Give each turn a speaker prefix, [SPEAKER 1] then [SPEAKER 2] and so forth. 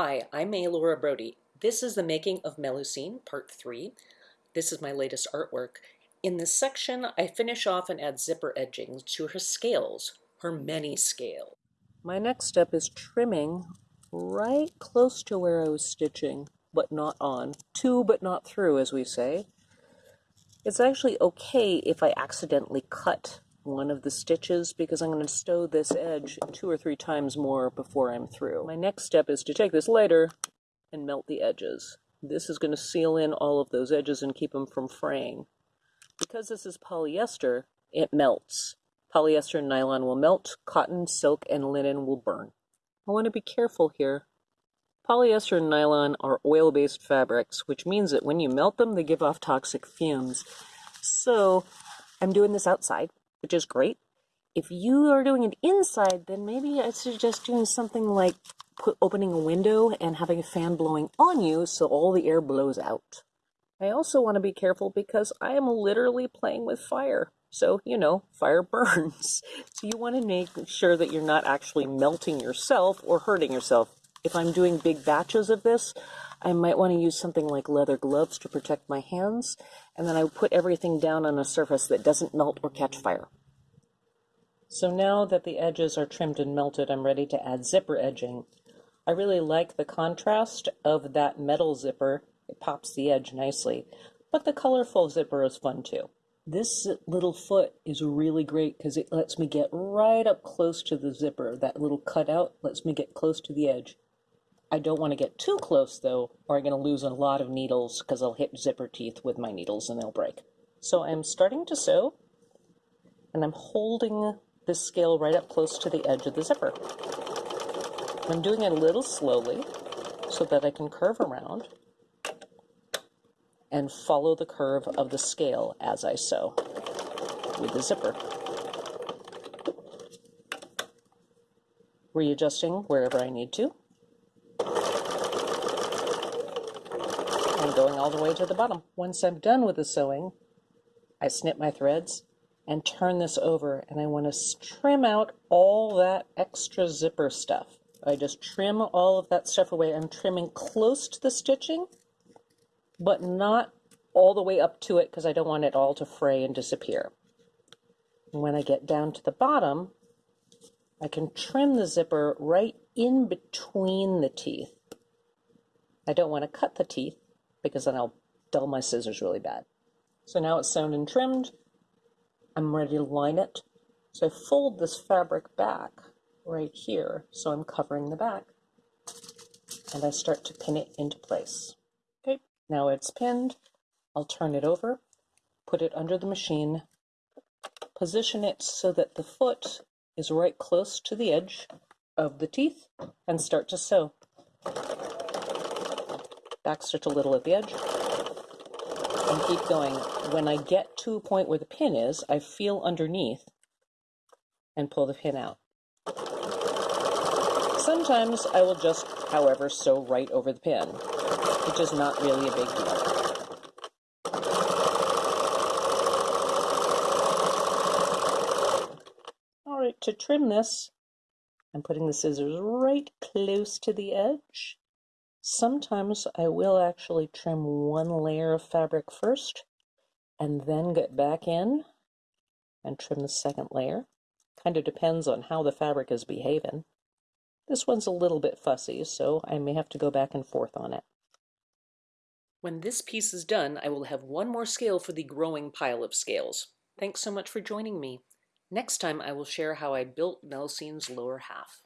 [SPEAKER 1] Hi, I'm Laura Brody. This is the making of Melusine, part three. This is my latest artwork. In this section, I finish off and add zipper edging to her scales, her many scale. My next step is trimming right close to where I was stitching, but not on. To but not through, as we say. It's actually okay if I accidentally cut one of the stitches because I'm going to stow this edge two or three times more before I'm through. My next step is to take this lighter and melt the edges. This is going to seal in all of those edges and keep them from fraying. Because this is polyester, it melts. Polyester and nylon will melt, cotton, silk, and linen will burn. I want to be careful here. Polyester and nylon are oil-based fabrics, which means that when you melt them, they give off toxic fumes. So I'm doing this outside which is great. If you are doing it inside, then maybe I suggest doing something like put, opening a window and having a fan blowing on you so all the air blows out. I also want to be careful because I am literally playing with fire. So, you know, fire burns. So you want to make sure that you're not actually melting yourself or hurting yourself. If I'm doing big batches of this, I might want to use something like leather gloves to protect my hands and then I put everything down on a surface that doesn't melt or catch fire. So now that the edges are trimmed and melted, I'm ready to add zipper edging. I really like the contrast of that metal zipper. It pops the edge nicely, but the colorful zipper is fun too. This little foot is really great because it lets me get right up close to the zipper. That little cutout lets me get close to the edge. I don't want to get too close though, or I'm going to lose a lot of needles because I'll hit zipper teeth with my needles and they'll break. So I'm starting to sew, and I'm holding this scale right up close to the edge of the zipper. I'm doing it a little slowly so that I can curve around and follow the curve of the scale as I sew with the zipper. Readjusting wherever I need to. Going all the way to the bottom. Once I'm done with the sewing, I snip my threads and turn this over and I want to trim out all that extra zipper stuff. I just trim all of that stuff away. I'm trimming close to the stitching, but not all the way up to it because I don't want it all to fray and disappear. And when I get down to the bottom, I can trim the zipper right in between the teeth. I don't want to cut the teeth, because then I'll dull my scissors really bad. So now it's sewn and trimmed. I'm ready to line it. So I fold this fabric back right here, so I'm covering the back. And I start to pin it into place. Okay, now it's pinned. I'll turn it over, put it under the machine, position it so that the foot is right close to the edge of the teeth, and start to sew backstitch a little at the edge, and keep going. When I get to a point where the pin is, I feel underneath and pull the pin out. Sometimes I will just, however, sew right over the pin, which is not really a big deal. All right, to trim this, I'm putting the scissors right close to the edge Sometimes I will actually trim one layer of fabric first and then get back in and trim the second layer. Kind of depends on how the fabric is behaving. This one's a little bit fussy, so I may have to go back and forth on it. When this piece is done, I will have one more scale for the growing pile of scales. Thanks so much for joining me. Next time I will share how I built Melusine's lower half.